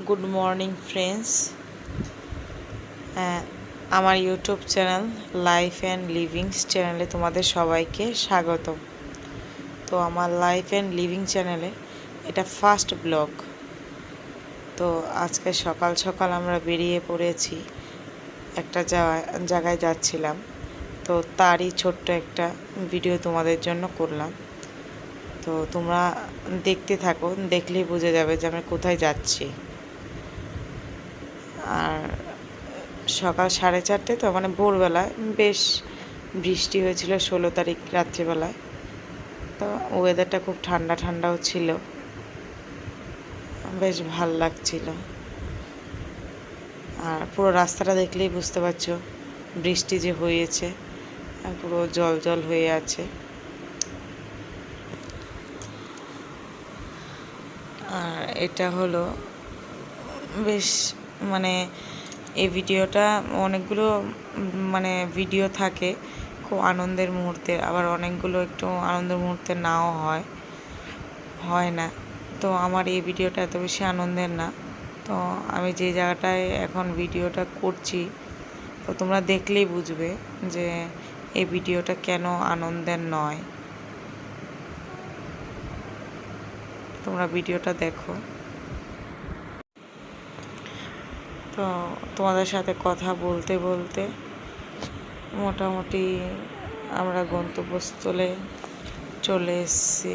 Good morning, friends. আমার YouTube channel life and livings চ্যানেলে তোমাদের সবাইকে স্বাগত তো আমার লাইফ অ্যান্ড লিভিং চ্যানেলে এটা ফার্স্ট ব্লগ। তো আজকে সকাল সকাল আমরা বেরিয়ে পড়েছি, একটা জায়গায় যাচ্ছিলাম। তো তারই ছোট্ট একটা ভিডিও তোমাদের জন্য করলাম। তো তোমরা দেখতে থাকো, দেখলেই বুঝে যাবে যে আমরা কোথায় যাচ্ছি। আর সকাল সাড়ে চারটে তো মানে ভোরবেলায় বেশ বৃষ্টি হয়েছিল ষোলো তারিখ রাত্রিবেলায়। তো ওয়েদারটা খুব ঠান্ডা ঠান্ডাও ছিল। বেশ ভালো লাগছিল। আর পুরো রাস্তাটা দেখলেই বুঝতে পারছ, বৃষ্টি যে হয়েছে পুরো জল জল হয়ে আছে। আর এটা হলো বেশ মানে এই ভিডিওটা অনেকগুলো মানে ভিডিও থাকে খুব আনন্দের মুহূর্তে, আবার অনেকগুলো একটু আনন্দের মুহূর্তে নাও হয় হয় না। তো আমার এই ভিডিওটা এত বেশি আনন্দের না। তো আমি যে জায়গাটায় এখন ভিডিওটা করছি, তো তোমরা দেখলেই বুঝবে যে এই ভিডিওটা কেন আনন্দের নয়। তোমরা ভিডিওটা দেখো। তো তোমাদের সাথে কথা বলতে বলতে মোটামুটি আমরা গন্তব্যস্থলে চলে এসেছি।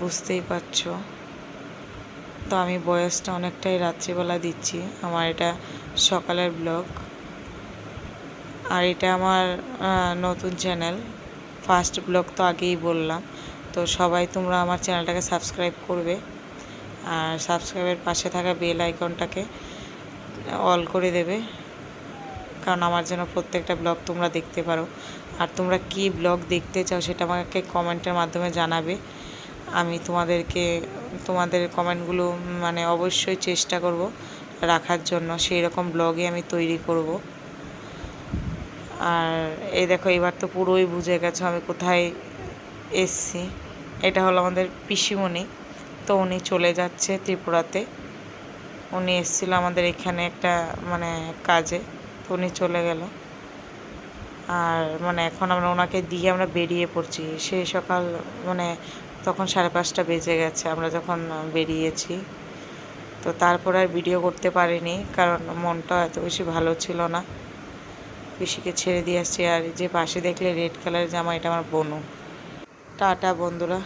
বুঝতেই পারছ। তো আমি বয়সটা অনেকটাই রাত্রিবেলা দিচ্ছি। আমার এটা সকালের ব্লগ। আর এটা আমার নতুন চ্যানেল। ফার্স্ট ব্লগ তো আগেই বললাম। তো সবাই তোমরা আমার চ্যানেলটাকে সাবস্ক্রাইব করবে। আর সাবস্ক্রাইবের পাশে থাকা বেল আইকনটাকে অল করে দেবে। কারণ আমার যেন প্রত্যেকটা ব্লগ তোমরা দেখতে পারো। আর তোমরা কি ব্লগ দেখতে চাও সেটা আমাকে কমেন্টের মাধ্যমে জানাবে। আমি তোমাদেরকে, তোমাদের কমেন্টগুলো মানে অবশ্যই চেষ্টা করব রাখার জন্য। সেই রকম ব্লগই আমি তৈরি করব। আর এই দেখো, এবার তো পুরোই বুঝে গেছো আমি কোথায় এসছি। এটা হলো আমাদের পিসিমণি। তো উনি চলে যাচ্ছে ত্রিপুরাতে। উনি এসেছিল আমাদের এখানে একটা মানে কাজে। তো উনি চলে গেল। আর মানে এখন আমরা ওনাকে দিয়ে আমরা বেরিয়ে পড়ছি। সেই সকাল মানে তখন সাড়ে পাঁচটা বেজে গেছে, আমরা যখন বেরিয়েছি। তো তারপর আর ভিডিও করতে পারিনি, কারণ মনটা এত বেশি ভালো ছিল না। পিসিকে ছেড়ে দিয়ে আসছি। আর যে পাশে দেখলে রেড কালারের জামা, এটা আমার বনু। টাটা, বন্ধুরা।